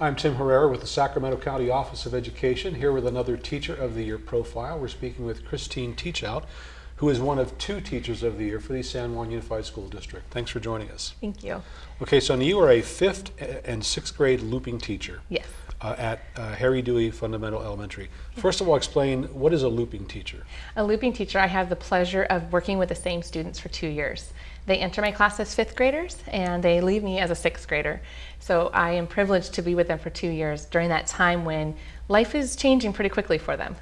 I'm Tim Herrera with the Sacramento County Office of Education, here with another Teacher of the Year profile. We're speaking with Christine Teachout, who is one of two Teachers of the Year for the San Juan Unified School District. Thanks for joining us. Thank you. Okay, so you are a fifth and sixth grade looping teacher Yes. uh, at uh, Harry Dewey Fundamental Elementary. First of all, explain what is a looping teacher? A looping teacher, I have the pleasure of working with the same students for two years. They enter my class as fifth graders and they leave me as a sixth grader. So I am privileged to be with them for two years during that time when life is changing pretty quickly for them.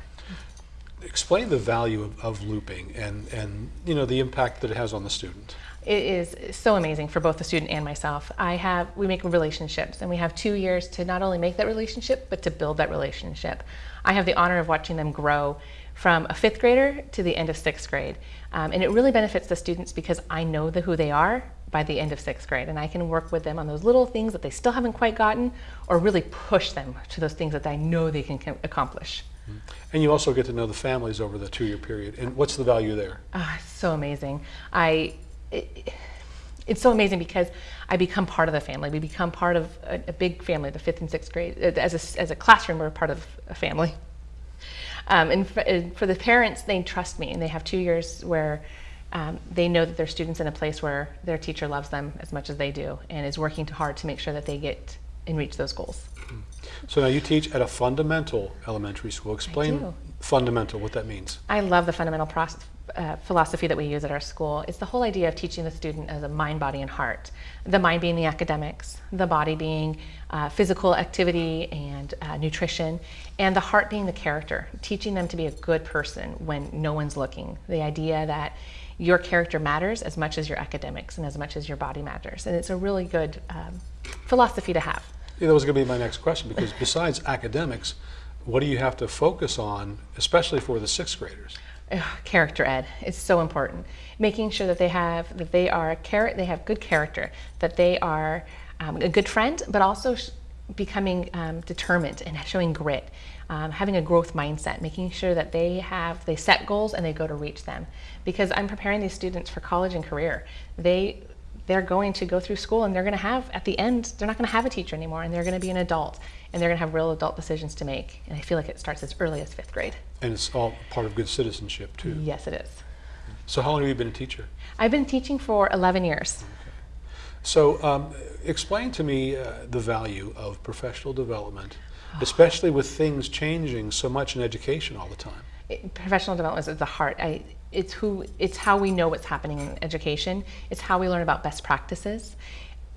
Explain the value of, of looping and, and you know the impact that it has on the student. It is so amazing for both the student and myself. I have, we make relationships and we have two years to not only make that relationship, but to build that relationship. I have the honor of watching them grow from a fifth grader to the end of sixth grade. Um, and it really benefits the students because I know the, who they are by the end of sixth grade and I can work with them on those little things that they still haven't quite gotten or really push them to those things that I know they can accomplish. And you also get to know the families over the two-year period. And what's the value there? Ah, so amazing. I, it, it's so amazing because I become part of the family. We become part of a, a big family, the fifth and sixth grade. As a, as a classroom, we're part of a family. Um, and, for, and, for, the parents, they trust me and they have two years where um, they know that their students in a place where their teacher loves them as much as they do and is working hard to make sure that they get and reach those goals. So now you teach at a fundamental elementary school. Explain fundamental, what that means. I love the fundamental process, uh, philosophy that we use at our school. It's the whole idea of teaching the student as a mind, body, and heart. The mind being the academics, the body being uh, physical activity and uh, nutrition, and the heart being the character, teaching them to be a good person when no one's looking. The idea that your character matters as much as your academics and as much as your body matters. And it's a really good um, philosophy to have. Yeah, that was going to be my next question because besides academics, what do you have to focus on, especially for the sixth graders? character ed is so important. Making sure that they have that they are they have good character, that they are um, a good friend, but also becoming um, determined and showing grit, um, having a growth mindset, making sure that they have they set goals and they go to reach them. Because I'm preparing these students for college and career. They they're going to go through school and they're going to have, at the end, they're not going to have a teacher anymore and they're going to be an adult and they're going to have real adult decisions to make. And I feel like it starts as early as fifth grade. And it's all part of good citizenship too. Yes, it is. So how long have you been a teacher? I've been teaching for 11 years. Okay. So um, explain to me uh, the value of professional development, especially with things changing so much in education all the time. It, professional development is at the heart. I, it's who it's how we know what's happening in education it's how we learn about best practices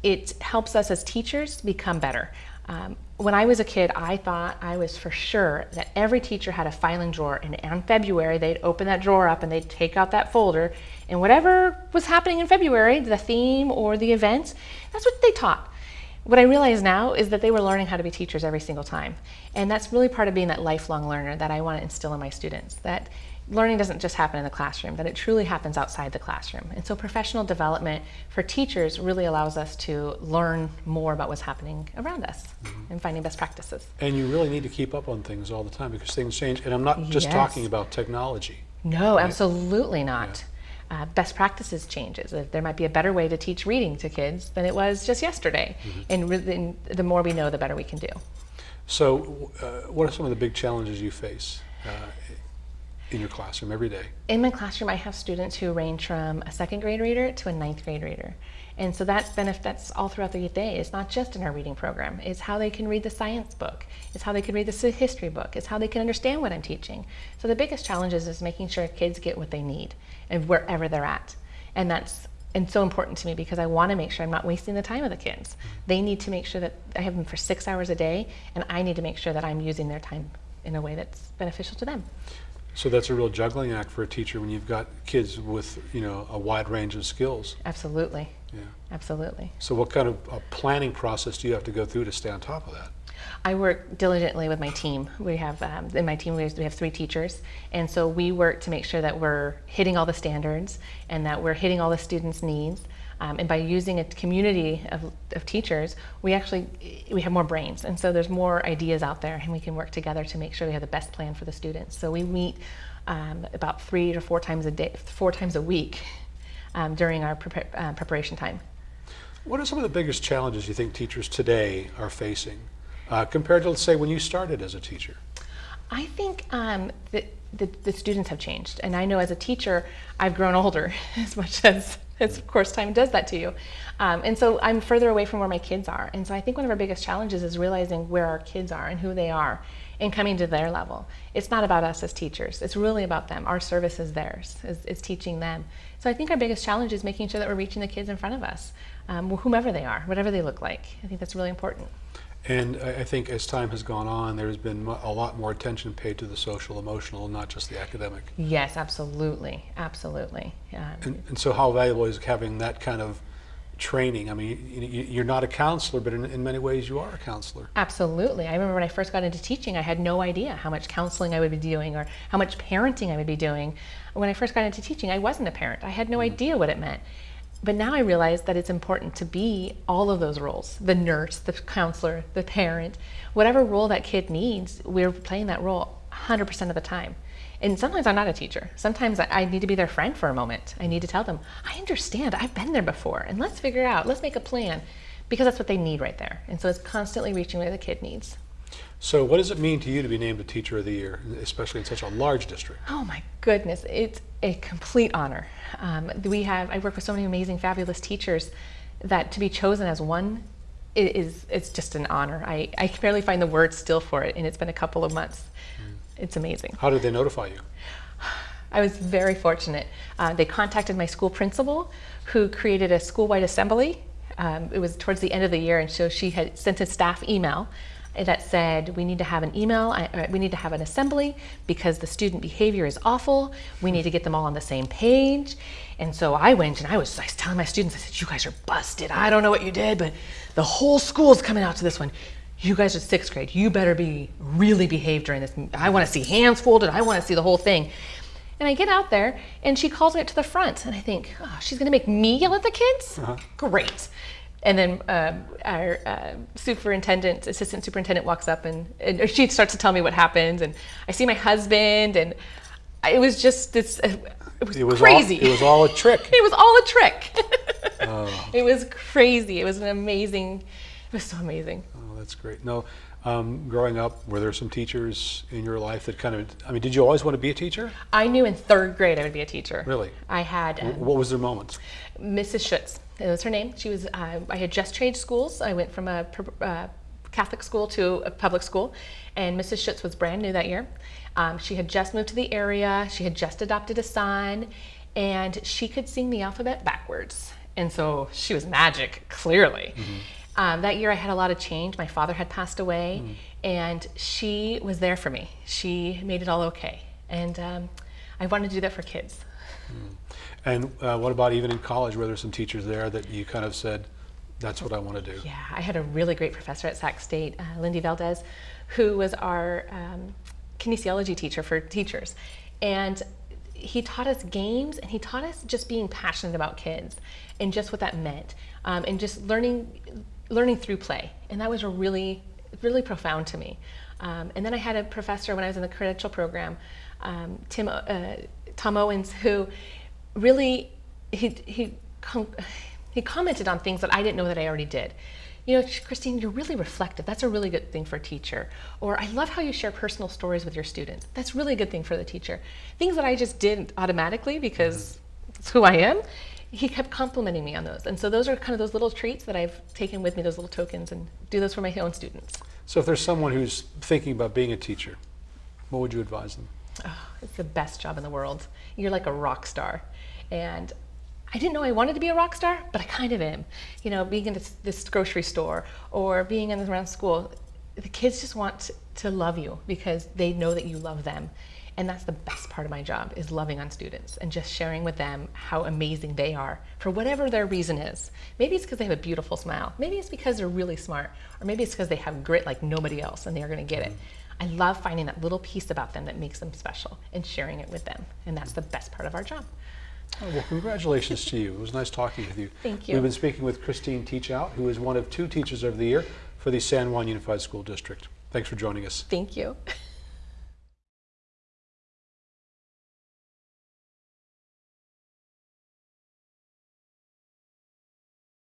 it helps us as teachers become better um, when I was a kid, I thought I was for sure that every teacher had a filing drawer, and in February they'd open that drawer up and they'd take out that folder, and whatever was happening in February, the theme or the event, that's what they taught. What I realize now is that they were learning how to be teachers every single time, and that's really part of being that lifelong learner that I want to instill in my students. That learning doesn't just happen in the classroom, that it truly happens outside the classroom. And so professional development for teachers really allows us to learn more about what's happening around us mm -hmm. and finding best practices. And you really need to keep up on things all the time because things change. And I'm not just yes. talking about technology. No, right? absolutely not. Yeah. Uh, best practices changes. There might be a better way to teach reading to kids than it was just yesterday. Mm -hmm. And, and the more we know, the better we can do. So uh, what are some of the big challenges you face uh, in your classroom every day? In my classroom, I have students who range from a second grade reader to a ninth grade reader. And so that benefits all throughout the day. It's not just in our reading program. It's how they can read the science book. It's how they can read the history book. It's how they can understand what I'm teaching. So the biggest challenge is, is making sure kids get what they need and wherever they're at. And that's and so important to me because I want to make sure I'm not wasting the time of the kids. Mm-hmm. They need to make sure that I have them for six hours a day, and I need to make sure that I'm using their time in a way that's beneficial to them. So that's a real juggling act for a teacher when you've got kids with, you know, a wide range of skills. Absolutely. Yeah. Absolutely. So what kind of a planning process do you have to go through to stay on top of that? I work diligently with my team. We have, um, in my team, we have three teachers. And so we work to make sure that we're hitting all the standards and that we're hitting all the students' needs. Um, and by using a community of, of, teachers, we actually we have more brains, and so there's more ideas out there, and we can work together to make sure we have the best plan for the students. So we meet um, about three to four times a day, four times a week um, during our uh, preparation time. What are some of the biggest challenges you think teachers today are facing uh, compared to, let's say, when you started as a teacher? I think um, that the, the students have changed. And I know as a teacher, I've grown older as much as, as of course, time does that to you. Um, and so I'm further away from where my kids are. And so I think one of our biggest challenges is realizing where our kids are and who they are and coming to their level. It's not about us as teachers. It's really about them. Our service is theirs. It's, it's teaching them. So I think our biggest challenge is making sure that we're reaching the kids in front of us, um, whomever they are, whatever they look like. I think that's really important. And I I think as time has gone on, there's been a lot more attention paid to the social, emotional, and not just the academic. Yes, absolutely, absolutely. Um, And, and so, how valuable is having that kind of training? I mean, you, you- you're not a counselor, but in, in many ways, you are a counselor. Absolutely. I remember when I first got into teaching, I had no idea how much counseling I would be doing or how much parenting I would be doing. When I first got into teaching, I wasn't a parent. I had no idea what it meant. But now I realize that it's important to be all of those roles the nurse, the counselor, the parent, whatever role that kid needs, we're playing that role 100% of the time. And sometimes I'm not a teacher. Sometimes I- need to be their friend for a moment. I need to tell them, I understand, I've been there before, and let's figure out, let's make a plan, because that's what they need right there. And so it's constantly reaching where the kid needs. So, what does it mean to you to be named a Teacher of the Year, especially in such a large district? Oh my goodness, it's a complete honor. Um, we have, I work with so many amazing, fabulous teachers that to be chosen as one is, it's just an honor. I, I can barely find the words still for it, and it's been a couple of months. It's amazing. How did they notify you? I was very fortunate. Uh, they contacted my school principal, who created a school-wide assembly. Um, it was towards the end of the year, and so she had sent a staff email that said, "We need to have an email. Uh, We need to have an assembly because the student behavior is awful. We need to get them all on the same page." And so I went and I was, I was telling my students, I said, "You guys are busted. I don't know what you did, but the whole school's coming out to this one." You guys are sixth grade. You better be really behave during this. I want to see hands folded. I want to see the whole thing. And I get out there, and she calls me up to the front, and I think, oh, she's going to make me yell at the kids? Great. And then um, our uh, superintendent, assistant superintendent, walks up, and, and she starts to tell me what happened, and I see my husband, and I- it was just this. uh, It was, It was crazy. All, it was all a trick. It was all a trick. It was crazy. It was an amazing. It was so amazing. Oh, that's great. No, um, growing up, were there some teachers in your life that kind of? I mean, did you always want to be a teacher? I knew in third grade I would be a teacher. Really? I had. um, What was their moments? Mrs. Schutz. That was her name. She was. Uh, I had just changed schools. I went from a uh, Catholic school to a public school, and Mrs. Schutz was brand new that year. Um, she had just moved to the area. She had just adopted a son, and she could sing the alphabet backwards. And so she was magic, clearly. Um, that year, I had a lot of change. My father had passed away, and she was there for me. She made it all okay, and um, I wanted to do that for kids. And uh, what about even in college? Were there some teachers there that you kind of said, "That's what I want to do"? Yeah, I had a really great professor at Sac State, uh, Lindy Valdez, who was our um, kinesiology teacher for teachers. And he taught us games and he taught us just being passionate about kids and just what that meant um, and just learning learning through play. And that was really, really profound to me. Um, and then I had a professor when I was in the credential program, um, Tim, uh, Tom Owens, who really he he com- he commented on things that I didn't know that I already did. You know, Christine, you're really reflective. That's a really good thing for a teacher. Or I love how you share personal stories with your students. That's really a good thing for the teacher. Things that I just did automatically because it's who I am. He kept complimenting me on those. And so those are kind of those little treats that I've taken with me, those little tokens, and do those for my own students. So, if there's someone who's thinking about being a teacher, what would you advise them? Oh, it's the best job in the world. You're like a rock star. And I didn't know I wanted to be a rock star, but I kind of am. You know, being in this, this grocery store or being in this around school, the kids just want to love you because they know that you love them. And that's the best part of my job is loving on students and just sharing with them how amazing they are for whatever their reason is. Maybe it's because they have a beautiful smile. Maybe it's because they're really smart. Or maybe it's because they have grit like nobody else and they're going to get it. I love finding that little piece about them that makes them special and sharing it with them. And that's the best part of our job. Oh, well, congratulations to you. It was nice talking with you. Thank you. We've been speaking with Christine Teachout, who is one of two Teachers of the Year for the San Juan Unified School District. Thanks for joining us. Thank you.